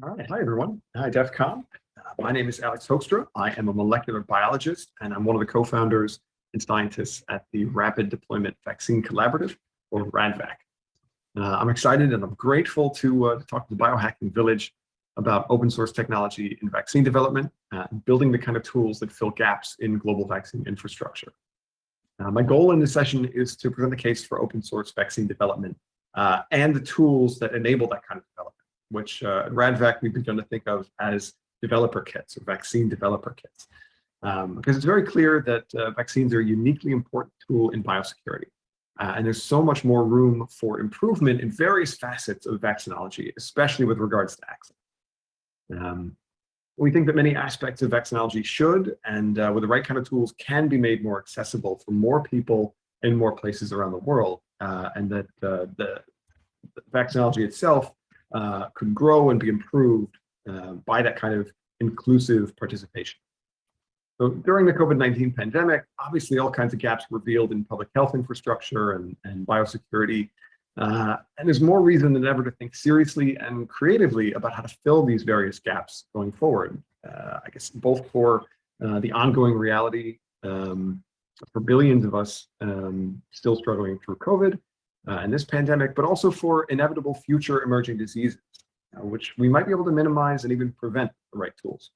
All right, hi everyone. Hi DEF CON. Uh, my name is Alex Hoekstra. I am a molecular biologist and I'm one of the co-founders and scientists at the Rapid Deployment Vaccine Collaborative, or RADVAC. Uh, I'm excited and I'm grateful to, uh, to talk to the biohacking village about open source technology in vaccine development, uh, building the kind of tools that fill gaps in global vaccine infrastructure. Uh, my goal in this session is to present the case for open source vaccine development uh, and the tools that enable that kind of development which uh, at RADVAC we've begun to think of as developer kits or vaccine developer kits. Um, because it's very clear that uh, vaccines are a uniquely important tool in biosecurity. Uh, and there's so much more room for improvement in various facets of vaccinology, especially with regards to access. Um, we think that many aspects of vaccinology should, and uh, with the right kind of tools, can be made more accessible for more people in more places around the world, uh, and that uh, the, the vaccinology itself uh, could grow and be improved uh, by that kind of inclusive participation. So during the COVID-19 pandemic, obviously all kinds of gaps revealed in public health infrastructure and, and biosecurity. Uh, and there's more reason than ever to think seriously and creatively about how to fill these various gaps going forward. Uh, I guess both for uh, the ongoing reality um, for billions of us um, still struggling through COVID, uh, in this pandemic, but also for inevitable future emerging diseases, uh, which we might be able to minimize and even prevent the right tools.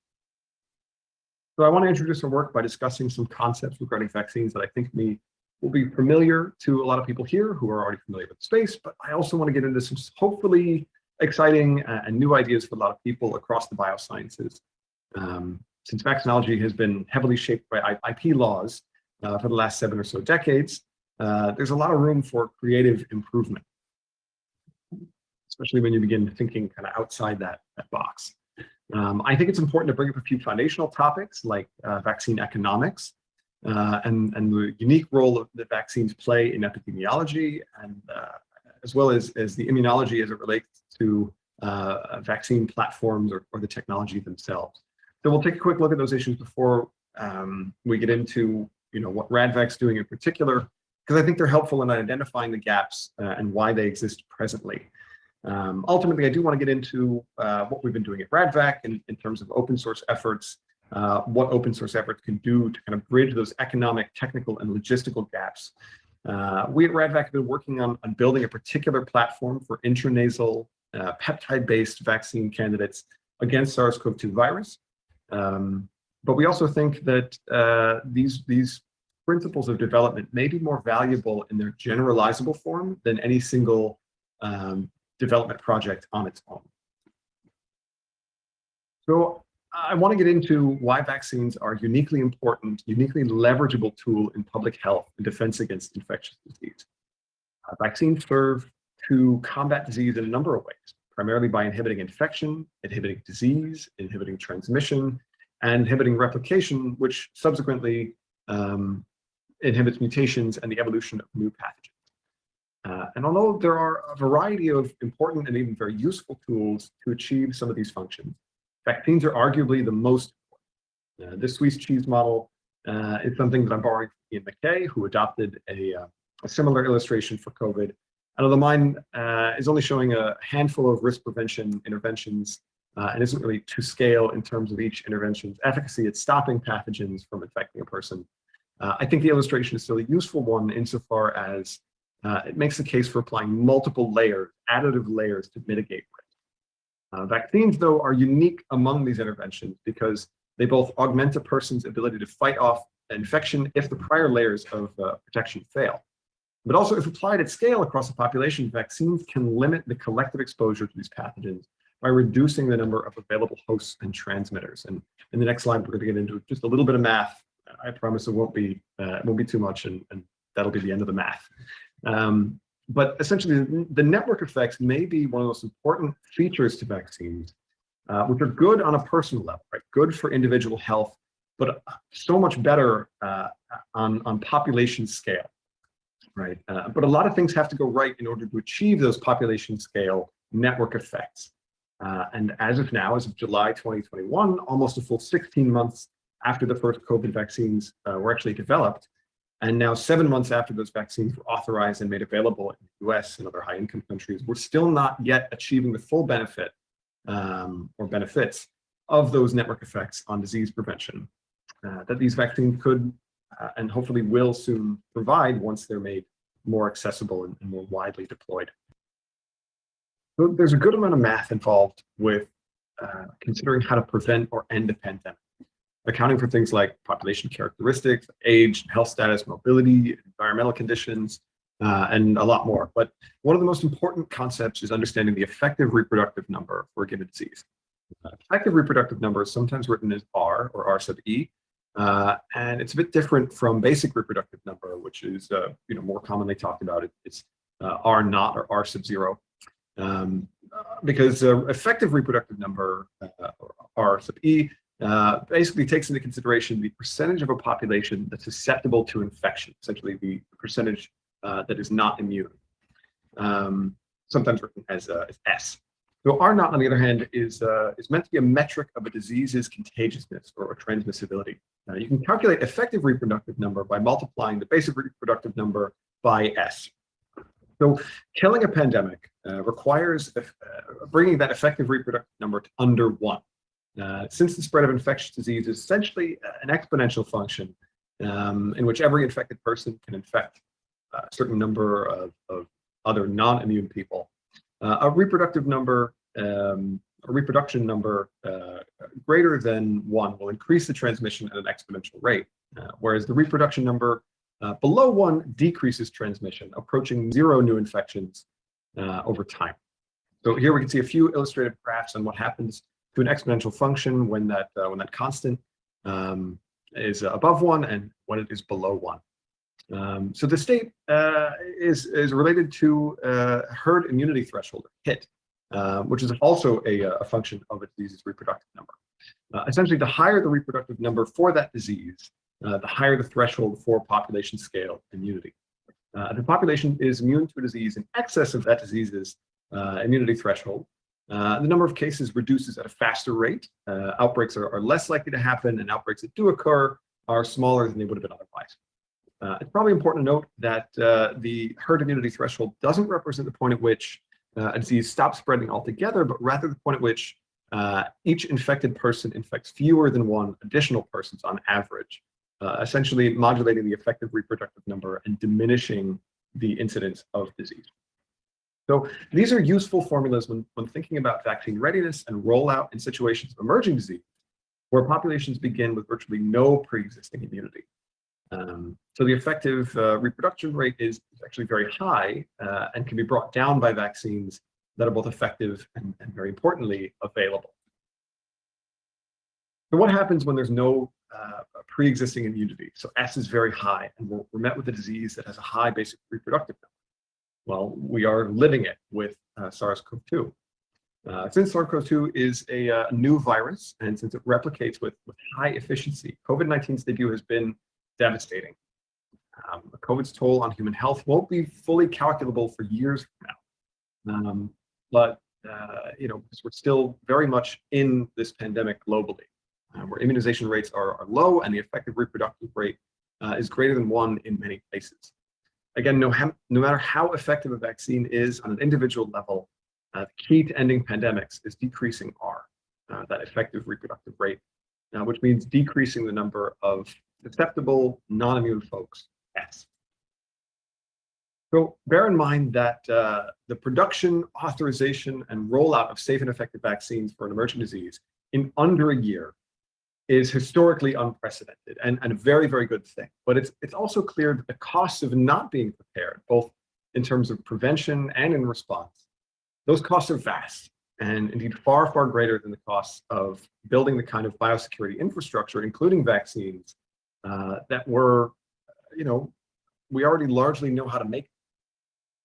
So I want to introduce our work by discussing some concepts regarding vaccines that I think may, will be familiar to a lot of people here who are already familiar with the space, but I also want to get into some hopefully exciting uh, and new ideas for a lot of people across the biosciences. Um, since vaccinology has been heavily shaped by IP laws uh, for the last seven or so decades, uh, there's a lot of room for creative improvement, especially when you begin thinking kind of outside that, that box. Um, I think it's important to bring up a few foundational topics like uh, vaccine economics uh, and, and the unique role that vaccines play in epidemiology and uh, as well as, as the immunology as it relates to uh, vaccine platforms or, or the technology themselves. So we'll take a quick look at those issues before um, we get into you know, what RADVAC's doing in particular, because I think they're helpful in identifying the gaps uh, and why they exist presently. Um, ultimately, I do want to get into uh, what we've been doing at RADVAC in, in terms of open source efforts, uh, what open source efforts can do to kind of bridge those economic, technical, and logistical gaps. Uh, we at RADVAC have been working on, on building a particular platform for intranasal uh, peptide-based vaccine candidates against SARS-CoV-2 virus. Um, but we also think that uh, these, these principles of development may be more valuable in their generalizable form than any single um, development project on its own. So I want to get into why vaccines are uniquely important, uniquely leverageable tool in public health and defense against infectious disease. Uh, vaccines serve to combat disease in a number of ways, primarily by inhibiting infection, inhibiting disease, inhibiting transmission, and inhibiting replication, which subsequently um, inhibits mutations and the evolution of new pathogens. Uh, and although there are a variety of important and even very useful tools to achieve some of these functions, vaccines are arguably the most important. Uh, this Swiss cheese model uh, is something that I'm borrowing from Ian MacKay, who adopted a, uh, a similar illustration for COVID. And although mine uh, is only showing a handful of risk prevention interventions uh, and isn't really to scale in terms of each intervention's efficacy at stopping pathogens from infecting a person, uh, I think the illustration is still a useful one insofar as uh, it makes the case for applying multiple layers, additive layers to mitigate risk. Uh, vaccines, though, are unique among these interventions because they both augment a person's ability to fight off infection if the prior layers of uh, protection fail. But also, if applied at scale across a population, vaccines can limit the collective exposure to these pathogens by reducing the number of available hosts and transmitters. And in the next slide, we're going to get into just a little bit of math I promise it won't be uh, it won't be too much, and, and that'll be the end of the math. Um, but essentially, the network effects may be one of the most important features to vaccines, uh, which are good on a personal level, right? Good for individual health, but so much better uh, on, on population scale, right? Uh, but a lot of things have to go right in order to achieve those population scale network effects. Uh, and as of now, as of July 2021, almost a full 16 months after the first COVID vaccines uh, were actually developed. And now seven months after those vaccines were authorized and made available in the US and other high income countries, we're still not yet achieving the full benefit um, or benefits of those network effects on disease prevention uh, that these vaccines could uh, and hopefully will soon provide once they're made more accessible and, and more widely deployed. So there's a good amount of math involved with uh, considering how to prevent or end a pandemic, accounting for things like population characteristics, age, health status, mobility, environmental conditions, uh, and a lot more. But one of the most important concepts is understanding the effective reproductive number for a given disease. Uh, effective reproductive number is sometimes written as R or R sub E, uh, and it's a bit different from basic reproductive number, which is uh, you know more commonly talked about. It, it's uh, R naught or R sub zero, um, because uh, effective reproductive number or R sub E uh, basically takes into consideration the percentage of a population that's susceptible to infection, essentially the percentage that is not immune, um, sometimes written as, as S. So R naught, on the other hand, is, uh, is meant to be a metric of a disease's contagiousness or transmissibility. Now, you can calculate effective reproductive number by multiplying the basic reproductive number by S. So killing a pandemic uh, requires uh, bringing that effective reproductive number to under one. Uh, since the spread of infectious disease is essentially an exponential function um, in which every infected person can infect a certain number of, of other non-immune people, uh, a reproductive number, um, a reproduction number uh, greater than one will increase the transmission at an exponential rate, uh, whereas the reproduction number uh, below one decreases transmission, approaching zero new infections uh, over time. So here we can see a few illustrative graphs on what happens to an exponential function when that uh, when that constant um, is above one and when it is below one. Um, so the state uh, is, is related to uh, herd immunity threshold, HIT, uh, which is also a, a, function of a disease's reproductive number. Uh, essentially, the higher the reproductive number for that disease, uh, the higher the threshold for population scale immunity. Uh, if the population is immune to a disease in excess of that disease's immunity threshold, the number of cases reduces at a faster rate. outbreaks are, are less likely to happen, and outbreaks that do occur are smaller than they would have been otherwise. Uh, it's probably important to note that uh, the herd immunity threshold doesn't represent the point at which uh, a disease stops spreading altogether, but rather the point at which uh, each infected person infects fewer than one additional persons on average, uh, essentially modulating the effective reproductive number and diminishing the incidence of disease. So these are useful formulas when, when thinking about vaccine readiness and rollout in situations of emerging disease, where populations begin with virtually no pre-existing immunity. Um, so the effective uh, reproduction rate is, actually very high uh, and can be brought down by vaccines that are both effective and, and very importantly, available. So what happens when there's no uh, pre-existing immunity? So S is very high and we're, we're, met with a disease that has a high basic reproductive number. Well, we are living it with uh, SARS-CoV-2. Uh, since SARS-CoV-2 is a uh, new virus and since it replicates with, with high efficiency, COVID-19's debut has been devastating. Um, COVID's toll on human health won't be fully calculable for years from now. Um, but, uh, you know, we're still very much in this pandemic globally, uh, where immunization rates are, are, low and the effective reproductive rate uh, is greater than one in many places. Again, no, no matter how effective a vaccine is on an individual level, uh, the key to ending pandemics is decreasing R, uh, that effective reproductive rate, uh, which means decreasing the number of susceptible non-immune folks, S. So bear in mind that uh, the production, authorization, and rollout of safe and effective vaccines for an emerging disease in under a year is historically unprecedented and, and a very, very good thing. But it's, it's also clear that the costs of not being prepared, both in terms of prevention and in response, those costs are vast and indeed far, far greater than the costs of building the kind of biosecurity infrastructure, including vaccines, uh, that were, you know, we already largely know how to make.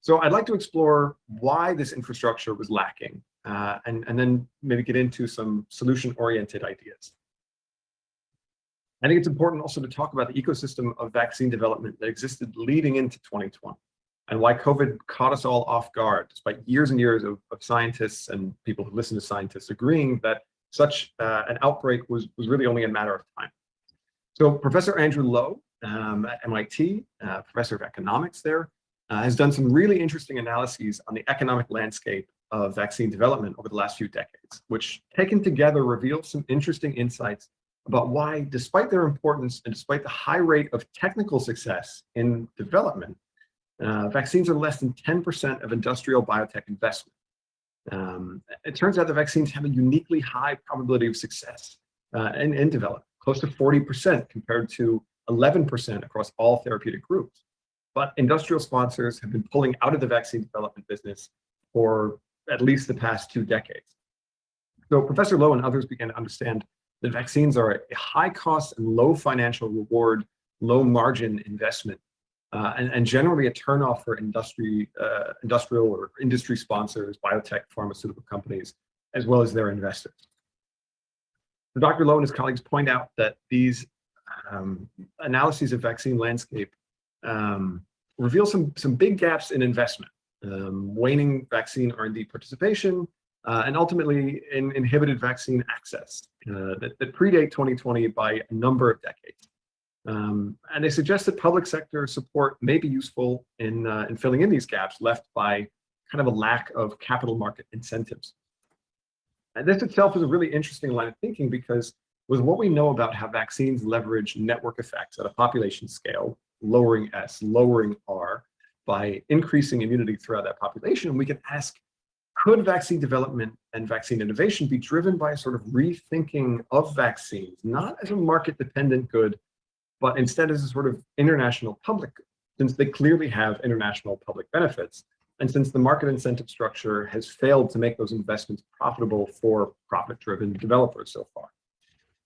So I'd like to explore why this infrastructure was lacking uh, and, and then maybe get into some solution-oriented ideas. I think it's important also to talk about the ecosystem of vaccine development that existed leading into 2020 and why COVID caught us all off guard, despite years and years of, of scientists and people who listen to scientists agreeing that such uh, an outbreak was, was really only a matter of time. So Professor Andrew Lo um, at MIT, uh, professor of economics there, uh, has done some really interesting analyses on the economic landscape of vaccine development over the last few decades, which taken together reveal some interesting insights about why, despite their importance and despite the high rate of technical success in development, uh, vaccines are less than 10% of industrial biotech investment. Um, it turns out the vaccines have a uniquely high probability of success uh, in, in development, close to 40% compared to 11% across all therapeutic groups. But industrial sponsors have been pulling out of the vaccine development business for at least the past two decades. So Professor Lo and others began to understand that vaccines are a high cost and low financial reward, low margin investment, uh, and, and, generally a turnoff for industry, uh, industrial or industry sponsors, biotech, pharmaceutical companies, as well as their investors. So Dr. Lo and his colleagues point out that these um, analyses of vaccine landscape um, reveal some, some big gaps in investment, um, waning vaccine R&D participation, uh, and ultimately in inhibited vaccine access uh, that, that, predate 2020 by a number of decades. Um, and they suggest that public sector support may be useful in, uh, in filling in these gaps left by kind of a lack of capital market incentives. And this itself is a really interesting line of thinking because with what we know about how vaccines leverage network effects at a population scale, lowering S, lowering R, by increasing immunity throughout that population, we can ask, could vaccine development and vaccine innovation be driven by a sort of rethinking of vaccines, not as a market-dependent good, but instead as a sort of international public good, since they clearly have international public benefits, and since the market incentive structure has failed to make those investments profitable for profit-driven developers so far.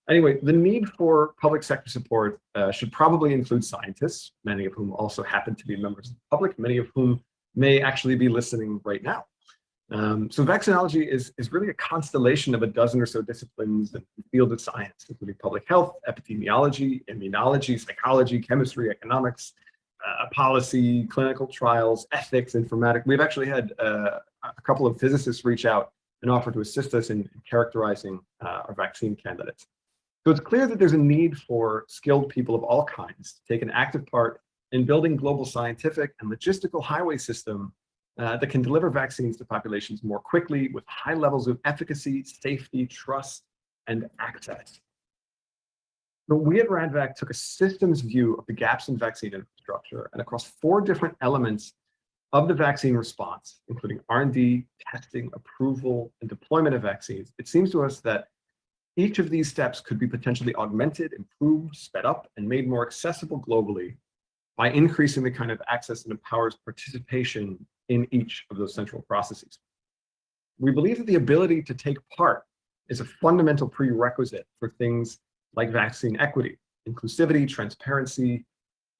Anyway, the need for public sector support uh, should probably include scientists, many of whom also happen to be members of the public, many of whom may actually be listening right now. Um, so vaccinology is, is really a constellation of a dozen or so disciplines in the field of science, including public health, epidemiology, immunology, psychology, chemistry, economics, uh, policy, clinical trials, ethics, informatics. We've actually had uh, a couple of physicists reach out and offer to assist us in, in characterizing uh, our vaccine candidates. So it's clear that there's a need for skilled people of all kinds to take an active part in building global scientific and logistical highway system uh, that can deliver vaccines to populations more quickly with high levels of efficacy, safety, trust, and access. So we at RADVAC took a systems view of the gaps in vaccine infrastructure and across four different elements of the vaccine response, including R&D, testing, approval, and deployment of vaccines, it seems to us that each of these steps could be potentially augmented, improved, sped up, and made more accessible globally by increasing the kind of access that empowers participation in each of those central processes. We believe that the ability to take part is a fundamental prerequisite for things like vaccine equity, inclusivity, transparency,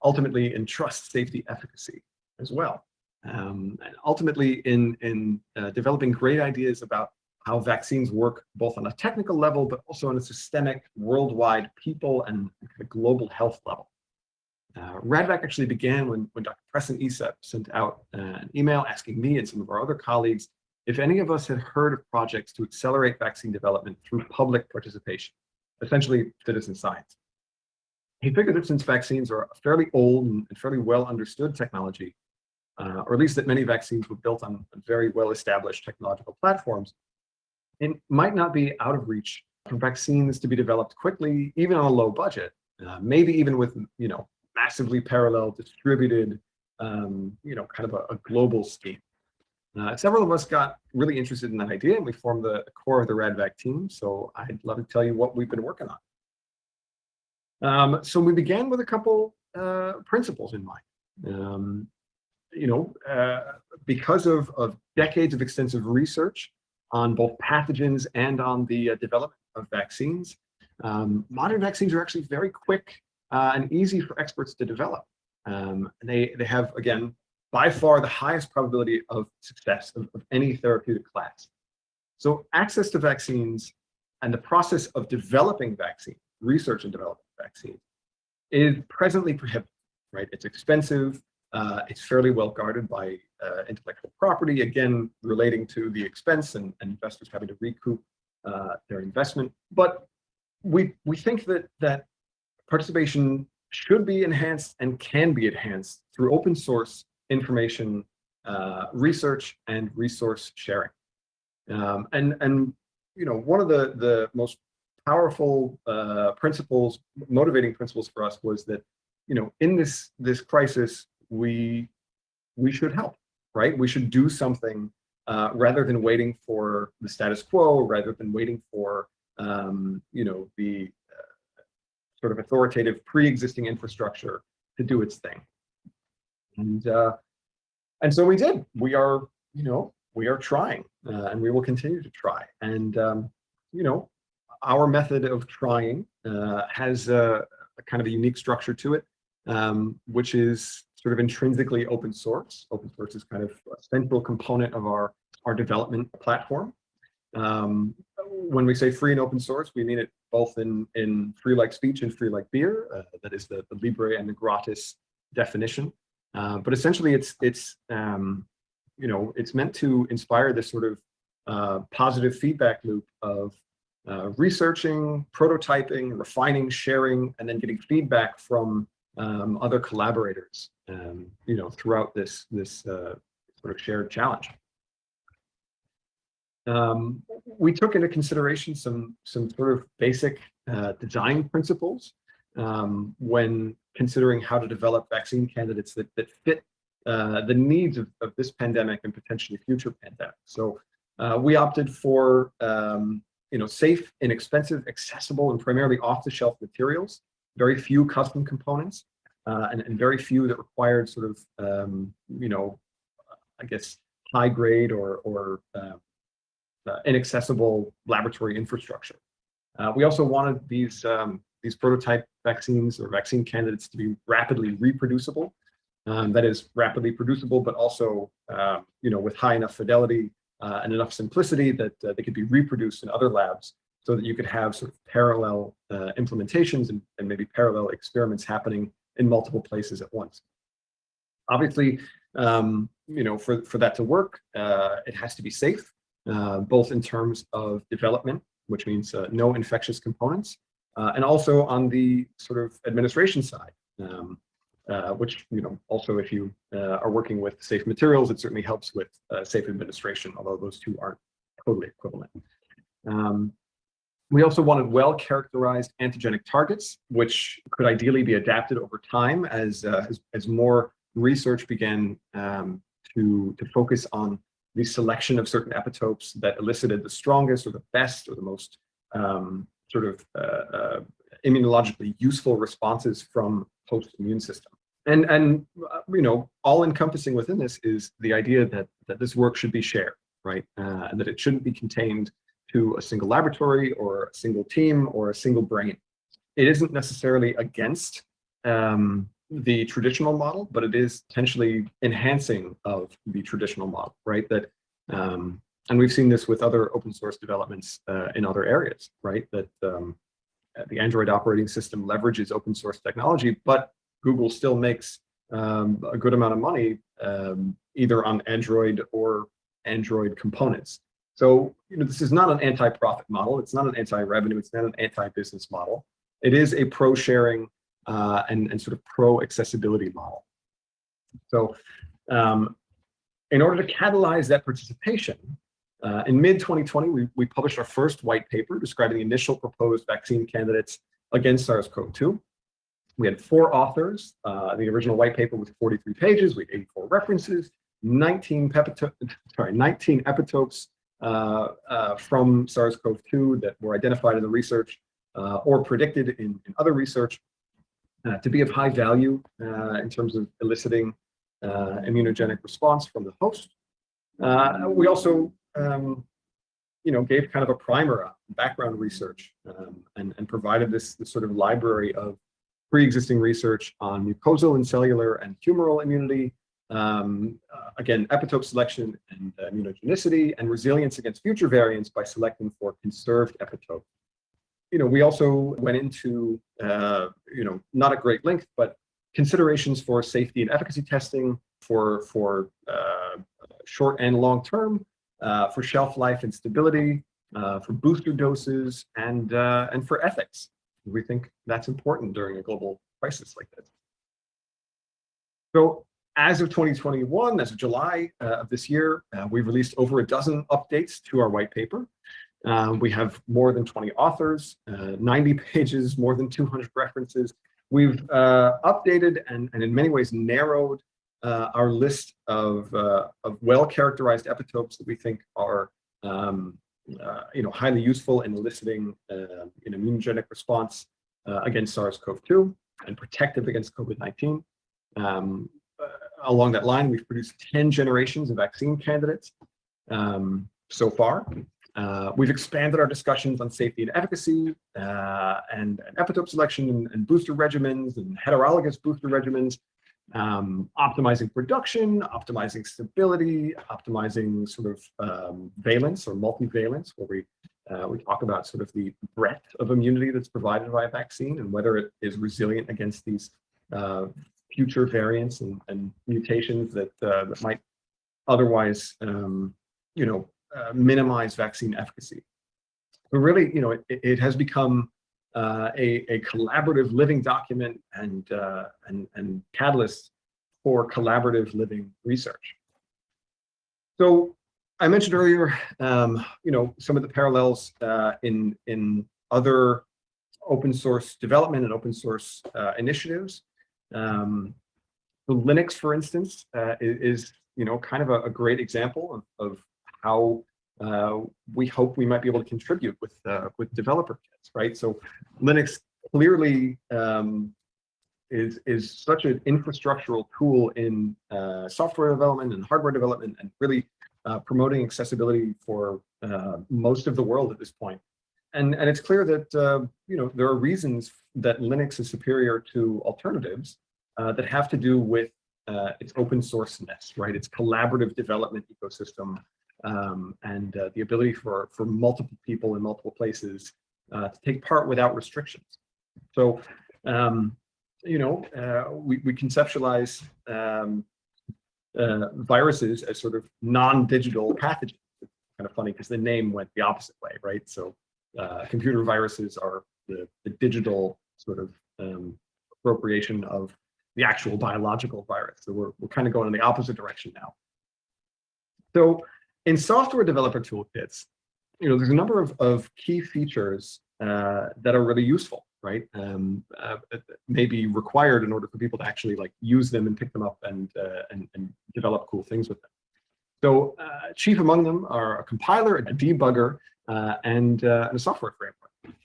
ultimately in trust, safety, efficacy as well. Um, and ultimately in, in uh, developing great ideas about how vaccines work both on a technical level, but also on a systemic, worldwide people and global health level. Uh, RADVAC actually began when, when Dr. Preston Estep sent out uh, an email asking me and some of our other colleagues if any of us had heard of projects to accelerate vaccine development through public participation, essentially citizen science. He figured that since vaccines are a fairly old and fairly well understood technology, uh, or at least that many vaccines were built on very well established technological platforms, it might not be out of reach for vaccines to be developed quickly, even on a low budget, uh, maybe even with, you know, massively parallel distributed, um, you know, kind of a, a global scheme. Uh, several of us got really interested in that idea and we formed the core of the RADVAC team. So I'd love to tell you what we've been working on. Um, so we began with a couple uh, principles in mind. Um, you know, uh, because of, of decades of extensive research, on both pathogens and on the uh, development of vaccines. Um, modern vaccines are actually very quick uh, and easy for experts to develop. Um, and they, they have, again, by far the highest probability of success of, of any therapeutic class. So access to vaccines and the process of developing vaccines, research and developing vaccines, is presently prohibitive, right? It's expensive, uh, it's fairly well guarded by uh, intellectual property, again, relating to the expense and, and investors having to recoup uh, their investment. But we, we think that, that participation should be enhanced and can be enhanced through open source information uh, research and resource sharing. Um, and, and, you know, one of the, the most powerful uh, principles, motivating principles for us was that, you know, in this, this crisis, we, we should help, right? We should do something uh, rather than waiting for the status quo, rather than waiting for, um, you know, the sort of authoritative pre-existing infrastructure to do its thing. And, uh, and so we did. We are, you know, we are trying uh, and we will continue to try. And, um, you know, our method of trying uh, has a, a, kind of a unique structure to it, um, which is sort of intrinsically open source. Open source is kind of a central component of our, our development platform. Um, when we say free and open source, we mean it both in, in free like speech and free like beer. Uh, that is the, the Libre and the gratis definition. Uh, but essentially, it's it's um, you know it's meant to inspire this sort of uh, positive feedback loop of uh, researching, prototyping, refining, sharing, and then getting feedback from um, other collaborators. Um, you know throughout this this uh, sort of shared challenge. Um, we took into consideration some some sort of basic uh, design principles um, when considering how to develop vaccine candidates that, that fit uh, the needs of, of this pandemic and potentially future pandemics. So uh, we opted for um, you know, safe, inexpensive, accessible, and primarily off-the-shelf materials, very few custom components, uh, and, and, very few that required sort of, um, you know, I guess, high grade or, or uh, inaccessible laboratory infrastructure. Uh, we also wanted these um, these prototype vaccines or vaccine candidates to be rapidly reproducible. Um, that is rapidly producible, but also, uh, you know, with high enough fidelity uh, and enough simplicity that uh, they could be reproduced in other labs so that you could have sort of parallel uh, implementations and, and, maybe parallel experiments happening in multiple places at once. Obviously, um, you know, for, for that to work, uh, it has to be safe, uh, both in terms of development, which means no infectious components, uh, and also on the sort of administration side, um, uh, which, you know, also if you uh, are working with safe materials, it certainly helps with uh, safe administration, although those two aren't totally equivalent. Um, we also wanted well-characterized antigenic targets, which could ideally be adapted over time as, uh, as, as, more research began um, to, to focus on the selection of certain epitopes that elicited the strongest or the best or the most um, sort of uh, uh, immunologically useful responses from host immune system. And, and uh, you know, all encompassing within this is the idea that, that this work should be shared, right? Uh, and that it shouldn't be contained to a single laboratory or a single team or a single brain. It isn't necessarily against um, the traditional model, but it is potentially enhancing of the traditional model, right? That um, and we've seen this with other open source developments uh, in other areas, right? That um, the Android operating system leverages open source technology, but Google still makes um, a good amount of money um, either on Android or Android components. So, you know, this is not an anti-profit model. It's not an anti-revenue. It's not an anti-business model. It is a pro-sharing uh, and, and sort of pro-accessibility model. So um, in order to catalyze that participation, uh, in mid-2020, we, we published our first white paper describing the initial proposed vaccine candidates against SARS-CoV-2. We had four authors. Uh, the original white paper was 43 pages. We had 84 references, 19, sorry, 19 epitopes uh, uh, from SARS-CoV-2 that were identified in the research uh, or predicted in, in other research uh, to be of high value in terms of eliciting immunogenic response from the host. we also um, you know, gave kind of a primer background research um, and, and provided this, this sort of library of pre-existing research on mucosal and cellular and humoral immunity, um, uh, again, epitope selection and uh, immunogenicity and resilience against future variants by selecting for conserved epitopes. You know, we also went into, uh, you know, not at great length, but considerations for safety and efficacy testing for, for uh, short and long term, uh, for shelf life and stability, uh, for booster doses, and, uh, and for ethics. We think that's important during a global crisis like this. So as of 2021, as of July uh, of this year, uh, we've released over a dozen updates to our white paper. Um, we have more than 20 authors, uh, 90 pages, more than 200 references. We've uh, updated and, and in many ways narrowed uh, our list of, uh, of well-characterized epitopes that we think are um, you know, highly useful in eliciting an immunogenic response against SARS-CoV-2 and protective against COVID-19. Um, uh, along that line, we've produced 10 generations of vaccine candidates um, so far. Uh, we've expanded our discussions on safety and efficacy uh, and, and, epitope selection and, and, booster regimens and heterologous booster regimens, um, optimizing production, optimizing stability, optimizing sort of um, valence or multivalence, where we uh, we talk about sort of the breadth of immunity that's provided by a vaccine and whether it is resilient against these uh, future variants and, and mutations that, uh, that might otherwise, um, you know, uh, minimize vaccine efficacy. But really, you know, it, it has become uh, a, a collaborative living document and, uh, and, and catalyst for collaborative living research. So I mentioned earlier, um, you know, some of the parallels uh, in, in other open source development and open source uh, initiatives. Um, the Linux, for instance, uh, is, you know, kind of a, a great example of, of how uh, we hope we might be able to contribute with uh, with developer kits, right? So Linux clearly um, is is such an infrastructural tool in uh, software development and hardware development, and really uh, promoting accessibility for uh, most of the world at this point. And and it's clear that you know there are reasons that Linux is superior to alternatives uh, that have to do with uh, its open sourceness, right? Its collaborative development ecosystem um, and uh, the ability for, for multiple people in multiple places uh, to take part without restrictions. So, um, you know, uh, we, we conceptualize um, uh, viruses as sort of non-digital pathogens. It's kind of funny because the name went the opposite way, right? So computer viruses are the, the digital sort of um, appropriation of the actual biological virus. So we're, we're kind of going in the opposite direction now. So in software developer toolkits, you know, there's a number of, of key features uh, that are really useful, right? Um, uh, may be required in order for people to actually like use them and pick them up and, uh, and, and, develop cool things with them. So uh, chief among them are a compiler, a debugger, uh, and, uh, and a software framework.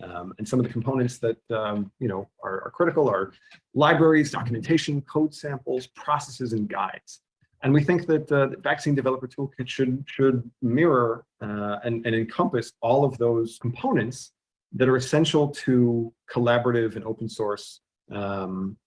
Um, and some of the components that um, you know are, are, critical are libraries, documentation, code samples, processes, and guides. And we think that uh, the Vaccine Developer Toolkit should should mirror uh, and, and encompass all of those components that are essential to collaborative and open source, um,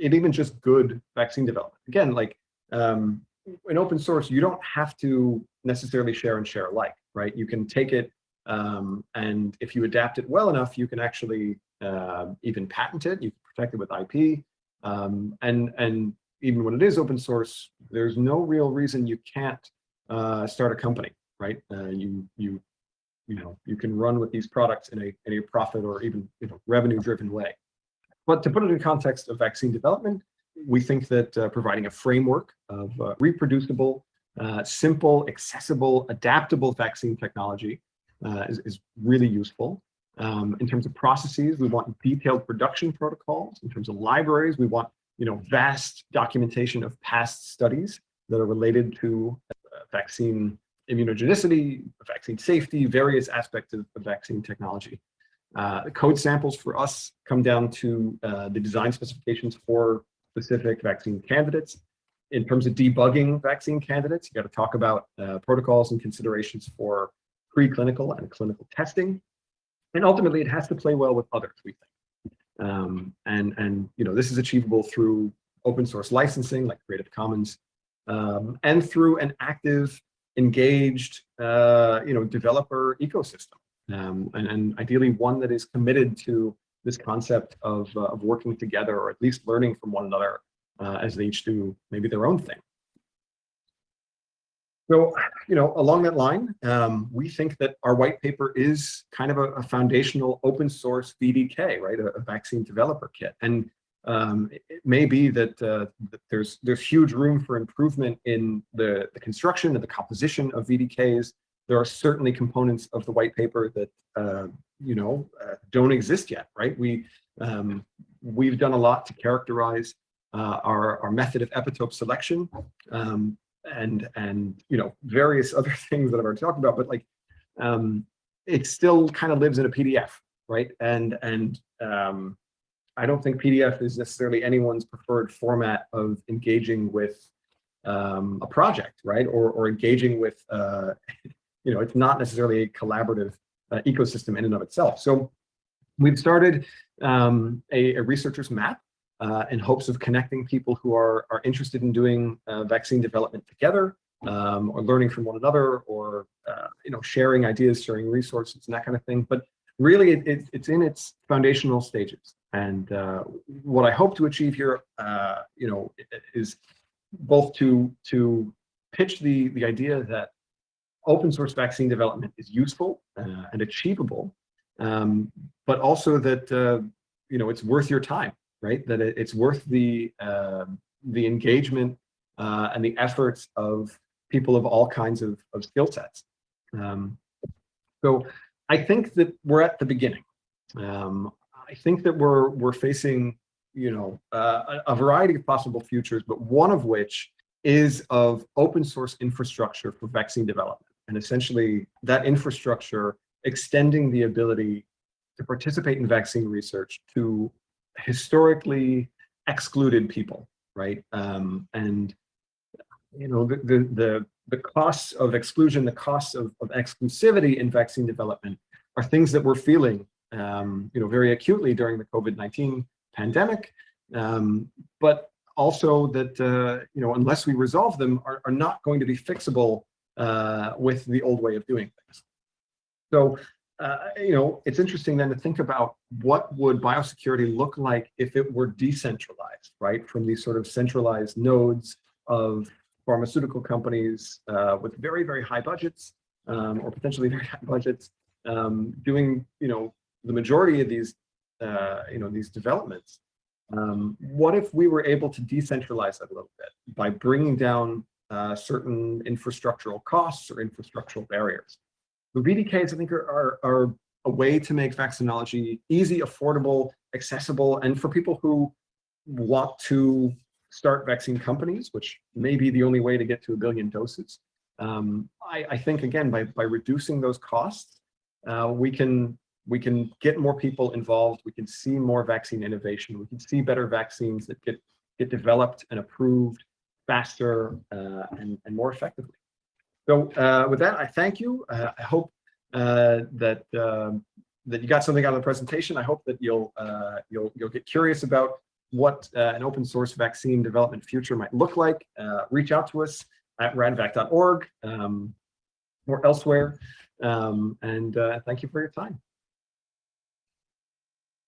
and even just good vaccine development. Again, like um, in open source, you don't have to necessarily share and share alike, right? You can take it um, and if you adapt it well enough, you can actually uh, even patent it. You can protect it with IP. Um, and, and even when it is open source, there's no real reason you can't uh, start a company, right? Uh, you, you, you know, you can run with these products in a, in a profit or even you know, revenue driven way. But to put it in context of vaccine development, we think that uh, providing a framework of uh, reproducible, uh, simple, accessible, adaptable vaccine technology uh, is, is really useful. Um, in terms of processes, we want detailed production protocols. In terms of libraries, we want you know vast documentation of past studies that are related to uh, vaccine immunogenicity, vaccine safety, various aspects of, vaccine technology. Uh, code samples for us come down to uh, the design specifications for specific vaccine candidates. In terms of debugging vaccine candidates, you got to talk about uh, protocols and considerations for preclinical and clinical testing. And ultimately, it has to play well with others, we think. Um, and, and you know, this is achievable through open source licensing like Creative Commons um, and through an active, engaged, uh, you know, developer ecosystem. Um, and, and ideally one that is committed to this concept of, uh, of working together or at least learning from one another uh, as they each do maybe their own thing. So, you know, along that line, um, we think that our white paper is kind of a, a foundational open source VDK, right? A, a, vaccine developer kit. And um, it, may be that, uh, that there's there's huge room for improvement in the, the construction and the composition of VDKs. There are certainly components of the white paper that uh, you know uh, don't exist yet, right? We um, we've done a lot to characterize uh, our our method of epitope selection um, and and you know various other things that I've already talked about, but like um, it still kind of lives in a PDF, right? And and um, I don't think PDF is necessarily anyone's preferred format of engaging with um, a project, right? Or, or engaging with, uh, you know, it's not necessarily a collaborative uh, ecosystem in and of itself. So we've started um, a, a, researcher's map uh, in hopes of connecting people who are, are interested in doing uh, vaccine development together um, or learning from one another or, uh, you know, sharing ideas, sharing resources and that kind of thing. But really it, it, it's in its foundational stages. And uh, what I hope to achieve here, uh, you know, is both to to pitch the the idea that open source vaccine development is useful uh, and achievable, um, but also that you know it's worth your time, right? That it, it's worth the um, the engagement uh, and the efforts of people of all kinds of, of skill sets. Um, so I think that we're at the beginning. Um, I think that we're we're facing, you know, uh, a, a variety of possible futures, but one of which is of open source infrastructure for vaccine development. And essentially that infrastructure extending the ability to participate in vaccine research to historically excluded people, right? Um, and, you know, the, the, the, the costs of exclusion, the costs of, of exclusivity in vaccine development are things that we're feeling um, you know, very acutely during the COVID-19 pandemic, um, but also that, uh, you know, unless we resolve them, are, are not going to be fixable uh, with the old way of doing things. So, uh, you know, it's interesting then to think about what would biosecurity look like if it were decentralized, right? From these sort of centralized nodes of pharmaceutical companies uh, with very, very high budgets um, or potentially very high budgets um, doing, you know, the majority of these, uh, you know, these developments, um, what if we were able to decentralize that a little bit by bringing down uh, certain infrastructural costs or infrastructural barriers? The VDKs, I think, are, are, are a way to make vaccinology easy, affordable, accessible, and for people who want to start vaccine companies, which may be the only way to get to a billion doses. Um, I, I, think, again, by, by reducing those costs, uh, we can we can get more people involved. We can see more vaccine innovation. We can see better vaccines that get, get developed and approved faster uh, and, and more effectively. So uh, with that, I thank you. Uh, I hope uh, that um, that you got something out of the presentation. I hope that you'll uh, you'll you'll get curious about what uh, an open source vaccine development future might look like. reach out to us at radvac.org um, or elsewhere. Um, and thank you for your time.